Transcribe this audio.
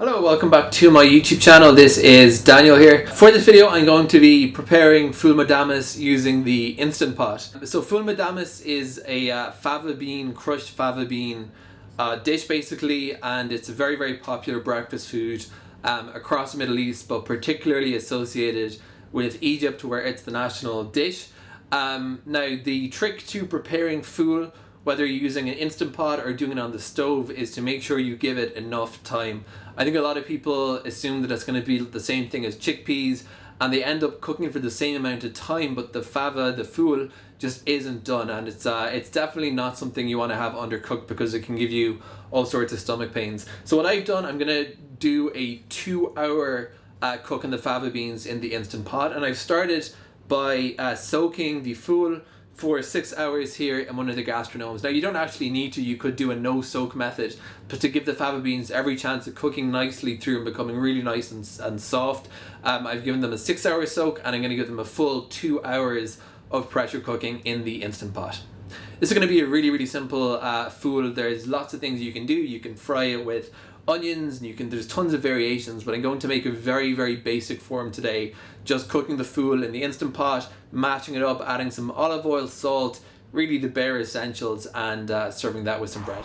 Hello, welcome back to my YouTube channel. This is Daniel here. For this video, I'm going to be preparing ful medames using the Instant Pot. So ful medames is a uh, fava bean, crushed fava bean uh, dish basically, and it's a very, very popular breakfast food um, across the Middle East, but particularly associated with Egypt where it's the national dish. Um, now, the trick to preparing ful whether you're using an Instant Pot or doing it on the stove is to make sure you give it enough time. I think a lot of people assume that it's going to be the same thing as chickpeas and they end up cooking for the same amount of time but the fava, the ful, just isn't done and it's uh, it's definitely not something you want to have undercooked because it can give you all sorts of stomach pains. So what I've done, I'm going to do a two hour uh, cooking the fava beans in the Instant Pot and I've started by uh, soaking the ful for six hours here in one of the gastronorms. Now you don't actually need to, you could do a no soak method, but to give the fava beans every chance of cooking nicely through and becoming really nice and, and soft, um, I've given them a six hour soak and I'm going to give them a full two hours of pressure cooking in the Instant Pot. This is going to be a really, really simple uh. There's lots of things you can do. You can fry it with onions and you can there's tons of variations but I'm going to make a very very basic form today. Just cooking the ful in the instant pot matching it up adding some olive oil salt really the bare essentials and uh, serving that with some bread